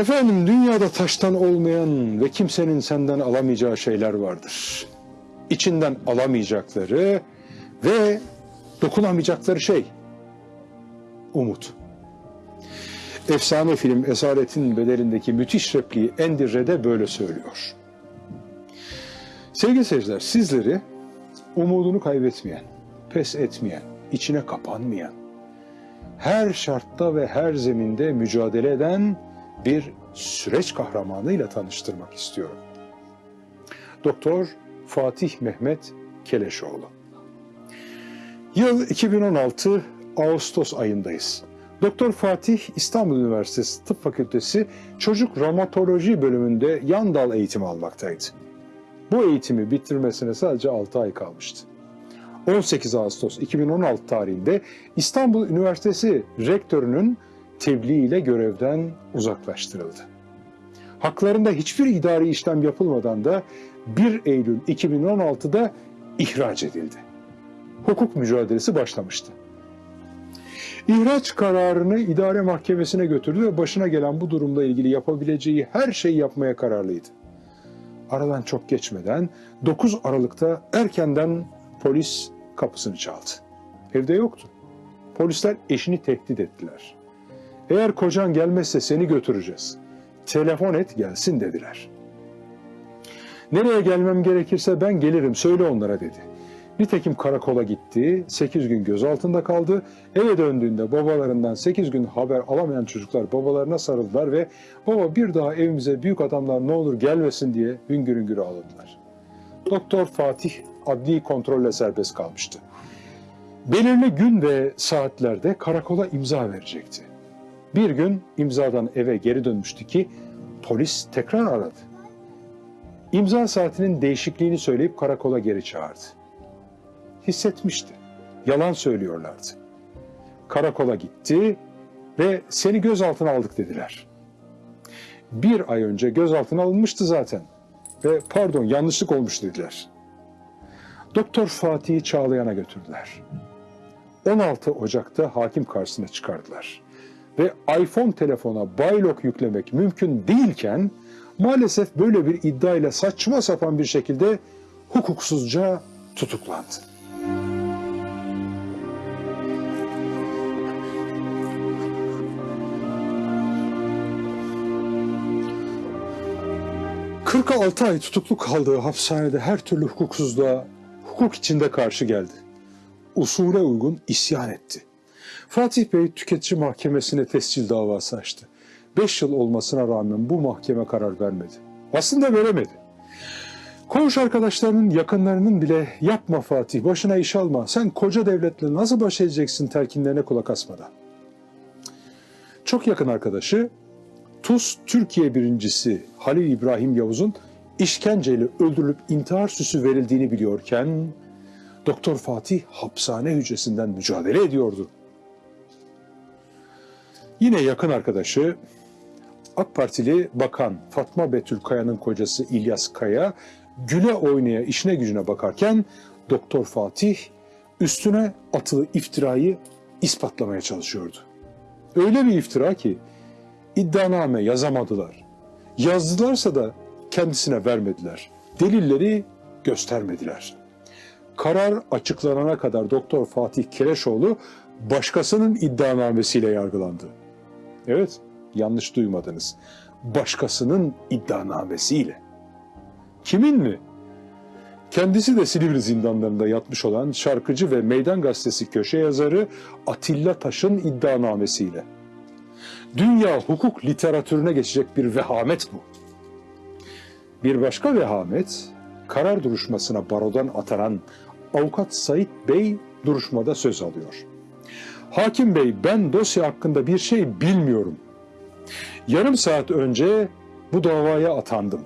Efendim dünyada taştan olmayan ve kimsenin senden alamayacağı şeyler vardır. İçinden alamayacakları ve dokunamayacakları şey umut. Efsane film Esaretin Bedelindeki müthiş repliği Andy böyle söylüyor. Sevgili seyirciler sizleri umudunu kaybetmeyen, pes etmeyen, içine kapanmayan, her şartta ve her zeminde mücadele eden bir süreç kahramanıyla tanıştırmak istiyorum. Doktor Fatih Mehmet Keleşoğlu. Yıl 2016 Ağustos ayındayız. Doktor Fatih İstanbul Üniversitesi Tıp Fakültesi Çocuk Romatoloji bölümünde yan dal eğitimi almaktaydı. Bu eğitimi bitirmesine sadece 6 ay kalmıştı. 18 Ağustos 2016 tarihinde İstanbul Üniversitesi rektörünün tebliğiyle görevden uzaklaştırıldı. Haklarında hiçbir idari işlem yapılmadan da 1 Eylül 2016'da ihraç edildi. Hukuk mücadelesi başlamıştı. İhraç kararını idare mahkemesine götürdü ve başına gelen bu durumla ilgili yapabileceği her şeyi yapmaya kararlıydı. Aradan çok geçmeden 9 Aralık'ta erkenden polis kapısını çaldı. Evde yoktu. Polisler eşini tehdit ettiler. Eğer kocan gelmezse seni götüreceğiz. Telefon et gelsin dediler. Nereye gelmem gerekirse ben gelirim söyle onlara dedi. Nitekim karakola gitti, 8 gün gözaltında kaldı. Eve döndüğünde babalarından 8 gün haber alamayan çocuklar babalarına sarıldılar ve baba bir daha evimize büyük adamlar ne olur gelmesin diye hüngür hüngür ağladılar. Doktor Fatih adli kontrolle serbest kalmıştı. Belirli gün ve saatlerde karakola imza verecekti. Bir gün imzadan eve geri dönmüştü ki polis tekrar aradı. İmza saatinin değişikliğini söyleyip karakola geri çağırdı. Hissetmişti. Yalan söylüyorlardı. Karakola gitti ve seni gözaltına aldık dediler. Bir ay önce gözaltına alınmıştı zaten ve pardon yanlışlık olmuş dediler. Doktor Fatih'i Çağlayan'a götürdüler. 16 Ocak'ta hakim karşısına çıkardılar. Ve iPhone telefona baylok yüklemek mümkün değilken maalesef böyle bir iddiayla saçma sapan bir şekilde hukuksuzca tutuklandı. ...46 ay tutuklu kaldığı hapishanede her türlü hukuksuzluğa hukuk içinde karşı geldi. Usule uygun isyan etti. Fatih Bey tüketici mahkemesine tescil davası açtı. 5 yıl olmasına rağmen bu mahkeme karar vermedi. Aslında veremedi. Koğuş arkadaşlarının yakınlarının bile yapma Fatih başına iş alma sen koca devletle nasıl baş edeceksin telkinlerine kulak asmadan. Çok yakın arkadaşı TUS Türkiye birincisi Halil İbrahim Yavuz'un işkenceyle öldürülüp intihar süsü verildiğini biliyorken Doktor Fatih hapishane hücresinden mücadele ediyordu. Yine yakın arkadaşı AK Partili Bakan Fatma Betül Kaya'nın kocası İlyas Kaya güle oynaya işine gücüne bakarken Doktor Fatih üstüne atılı iftirayı ispatlamaya çalışıyordu. Öyle bir iftira ki iddianame yazamadılar. Yazdılarsa da kendisine vermediler. Delilleri göstermediler. Karar açıklanana kadar Doktor Fatih Kereşoğlu başkasının iddianamesiyle yargılandı. Evet, yanlış duymadınız. Başkasının iddianamesiyle. Kimin mi? Kendisi de Silivri zindanlarında yatmış olan şarkıcı ve Meydan Gazetesi köşe yazarı Atilla Taş'ın iddianamesiyle. Dünya hukuk literatürüne geçecek bir vehamet bu. Bir başka vehamet, karar duruşmasına barodan atanan avukat Sait Bey duruşmada söz alıyor. Hakim Bey ben dosya hakkında bir şey bilmiyorum. Yarım saat önce bu davaya atandım.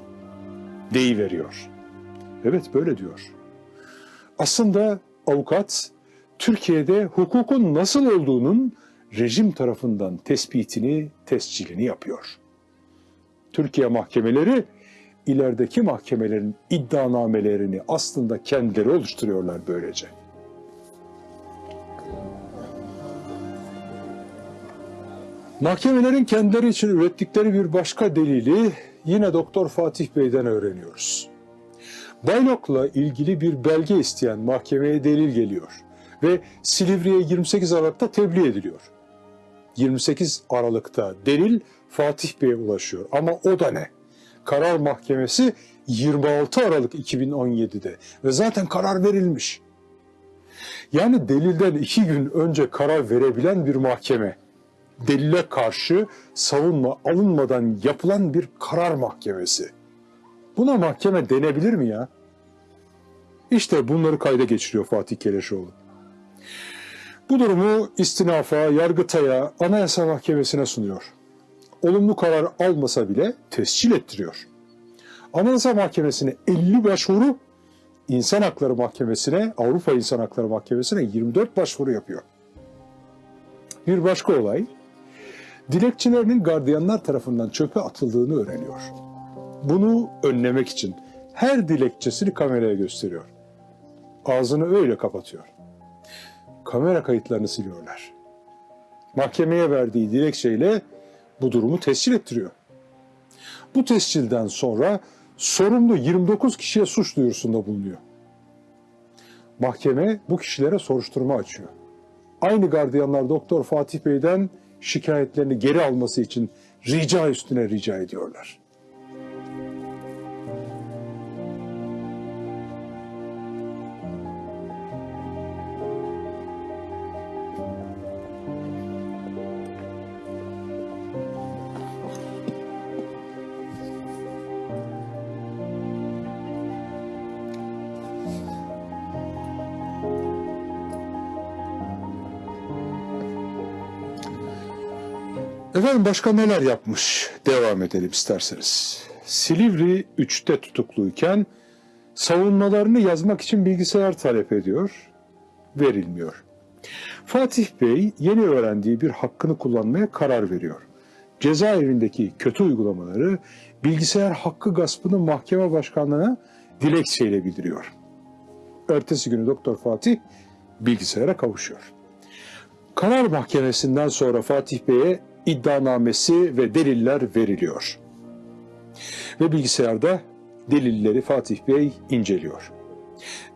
Deyiveriyor. Evet böyle diyor. Aslında avukat Türkiye'de hukukun nasıl olduğunun rejim tarafından tespitini, tescilini yapıyor. Türkiye mahkemeleri ilerideki mahkemelerin iddianamelerini aslında kendileri oluşturuyorlar böylece. Mahkemelerin kendileri için ürettikleri bir başka delili yine Doktor Fatih Bey'den öğreniyoruz. Baylok'la ilgili bir belge isteyen mahkemeye delil geliyor ve Silivri'ye 28 Aralık'ta tebliğ ediliyor. 28 Aralık'ta delil Fatih Bey'e ulaşıyor ama o da ne? Karar Mahkemesi 26 Aralık 2017'de ve zaten karar verilmiş. Yani delilden iki gün önce karar verebilen bir mahkeme, delile karşı savunma alınmadan yapılan bir karar mahkemesi. Buna mahkeme denebilir mi ya? İşte bunları kayda geçiriyor Fatih Keleşoğlu. Bu durumu istinafa, Yargıtay'a, Anayasa Mahkemesi'ne sunuyor. Olumlu karar almasa bile tescil ettiriyor. Anayasa Mahkemesi'ne 50 başvuru, İnsan Hakları Mahkemesi'ne, Avrupa İnsan Hakları Mahkemesi'ne 24 başvuru yapıyor. Bir başka olay, dilekçelerinin gardiyanlar tarafından çöpe atıldığını öğreniyor. Bunu önlemek için her dilekçesini kameraya gösteriyor. Ağzını öyle kapatıyor. Kamera kayıtlarını siliyorlar. Mahkemeye verdiği dilekçeyle bu durumu tescil ettiriyor. Bu tescilden sonra sorumlu 29 kişiye suç duyurusunda bulunuyor. Mahkeme bu kişilere soruşturma açıyor. Aynı gardiyanlar Doktor Fatih Bey'den şikayetlerini geri alması için rica üstüne rica ediyorlar. Efendim başka neler yapmış? Devam edelim isterseniz. Silivri 3'te tutukluyken savunmalarını yazmak için bilgisayar talep ediyor. Verilmiyor. Fatih Bey yeni öğrendiği bir hakkını kullanmaya karar veriyor. Cezaevindeki kötü uygulamaları bilgisayar hakkı gaspını mahkeme başkanlığına dilekçeyle bildiriyor. Ertesi günü Doktor Fatih bilgisayara kavuşuyor. Karar Mahkemesi'nden sonra Fatih Bey'e iddianamesi ve deliller veriliyor. Ve bilgisayarda delilleri Fatih Bey inceliyor.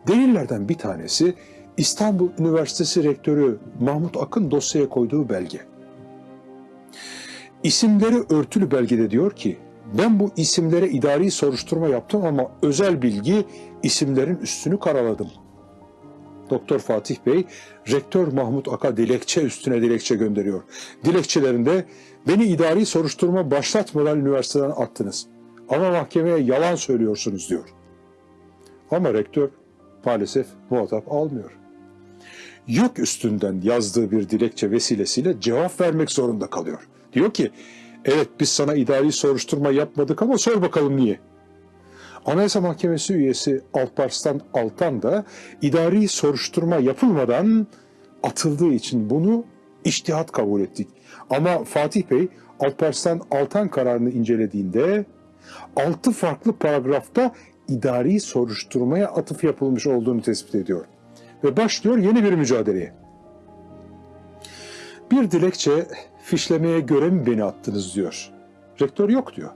Delillerden bir tanesi İstanbul Üniversitesi Rektörü Mahmut Akın dosyaya koyduğu belge. İsimleri örtülü belgede diyor ki, ben bu isimlere idari soruşturma yaptım ama özel bilgi isimlerin üstünü karaladım. Doktor Fatih Bey, Rektör Mahmut Ak'a dilekçe üstüne dilekçe gönderiyor. Dilekçelerinde beni idari soruşturma başlatmadan üniversiteden attınız. Ama mahkemeye yalan söylüyorsunuz diyor. Ama rektör maalesef muhatap almıyor. Yok üstünden yazdığı bir dilekçe vesilesiyle cevap vermek zorunda kalıyor. Diyor ki, evet biz sana idari soruşturma yapmadık ama sor bakalım niye? Anayasa Mahkemesi üyesi Alparslan Altan da idari soruşturma yapılmadan atıldığı için bunu iştihat kabul ettik. Ama Fatih Bey Alparslan Altan kararını incelediğinde altı farklı paragrafta idari soruşturmaya atıf yapılmış olduğunu tespit ediyor. Ve başlıyor yeni bir mücadeleye. Bir dilekçe fişlemeye göre mi beni attınız diyor. Rektör yok diyor.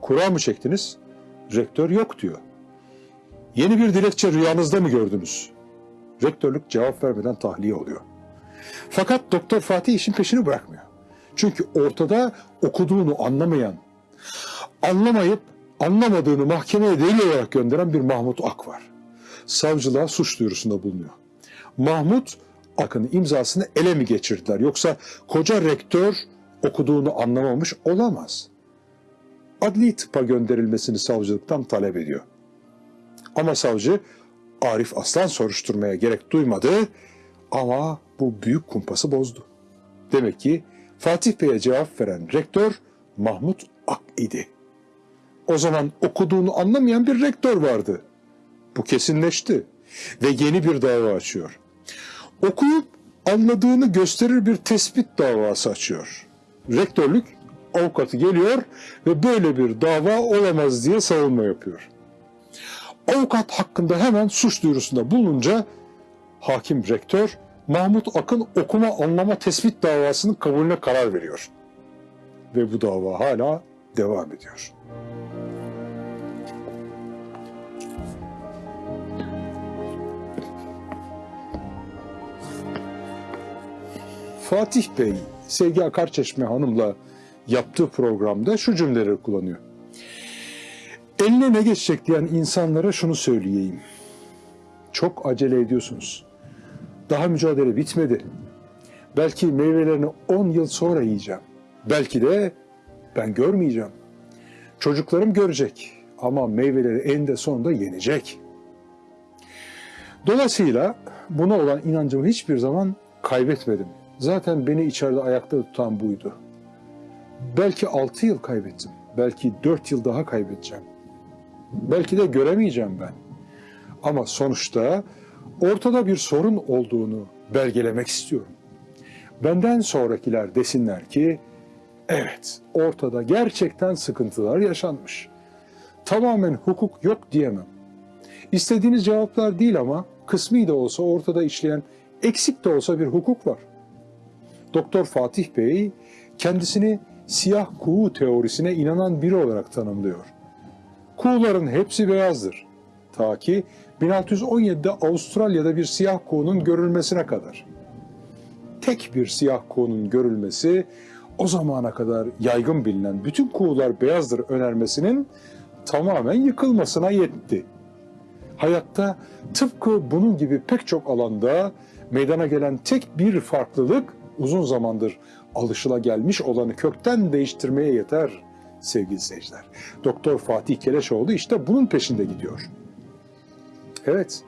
Kura mı çektiniz? Rektör yok diyor. Yeni bir dilekçe rüyanızda mı gördünüz? Rektörlük cevap vermeden tahliye oluyor. Fakat Doktor Fatih işin peşini bırakmıyor. Çünkü ortada okuduğunu anlamayan, anlamayıp anlamadığını mahkemeye delil olarak gönderen bir Mahmut Ak var. Savcılığa suç duyurusunda bulunuyor. Mahmut Ak'ın imzasını ele mi geçirdiler? Yoksa koca rektör okuduğunu anlamamış olamaz adli tıpa gönderilmesini savcılıktan talep ediyor. Ama savcı Arif Aslan soruşturmaya gerek duymadı ama bu büyük kumpası bozdu. Demek ki Fatih Bey'e cevap veren rektör Mahmut Ak idi. O zaman okuduğunu anlamayan bir rektör vardı. Bu kesinleşti ve yeni bir dava açıyor. Okuyup anladığını gösterir bir tespit davası açıyor. Rektörlük avukatı geliyor ve böyle bir dava olamaz diye savunma yapıyor. Avukat hakkında hemen suç duyurusunda bulununca hakim rektör Mahmut Akın okuma anlama tespit davasının kabulüne karar veriyor. ve bu dava hala devam ediyor. Fatih Bey, Sevgi Akarçeşme Hanım'la yaptığı programda şu cümleleri kullanıyor. Eline ne geçecek diyen insanlara şunu söyleyeyim. Çok acele ediyorsunuz. Daha mücadele bitmedi. Belki meyvelerini 10 yıl sonra yiyeceğim. Belki de ben görmeyeceğim. Çocuklarım görecek ama meyveleri eninde sonunda yenecek. Dolayısıyla buna olan inancımı hiçbir zaman kaybetmedim. Zaten beni içeride ayakta tutan buydu. Belki 6 yıl kaybettim. Belki 4 yıl daha kaybedeceğim. Belki de göremeyeceğim ben. Ama sonuçta ortada bir sorun olduğunu belgelemek istiyorum. Benden sonrakiler desinler ki evet ortada gerçekten sıkıntılar yaşanmış. Tamamen hukuk yok diyemem. İstediğiniz cevaplar değil ama kısmi de olsa ortada işleyen eksik de olsa bir hukuk var. Doktor Fatih Bey kendisini siyah kuğu teorisine inanan biri olarak tanımlıyor. Kuğuların hepsi beyazdır. Ta ki 1617'de Avustralya'da bir siyah kuğunun görülmesine kadar. Tek bir siyah kuğunun görülmesi o zamana kadar yaygın bilinen bütün kuğular beyazdır önermesinin tamamen yıkılmasına yetti. Hayatta tıpkı bunun gibi pek çok alanda meydana gelen tek bir farklılık uzun zamandır alışılagelmiş olanı kökten değiştirmeye yeter sevgili seyirciler. Doktor Fatih Keleşoğlu işte bunun peşinde gidiyor. Evet,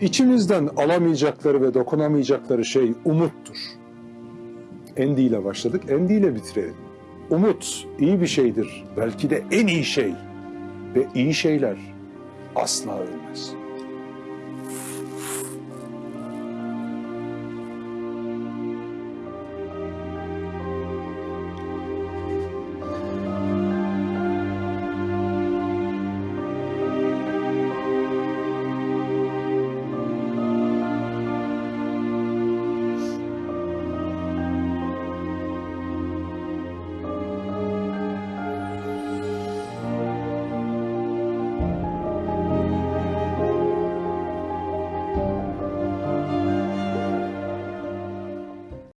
içimizden alamayacakları ve dokunamayacakları şey umuttur. Endi ile başladık, Endi ile bitirelim. Umut iyi bir şeydir, belki de en iyi şey ve iyi şeyler asla ölmez.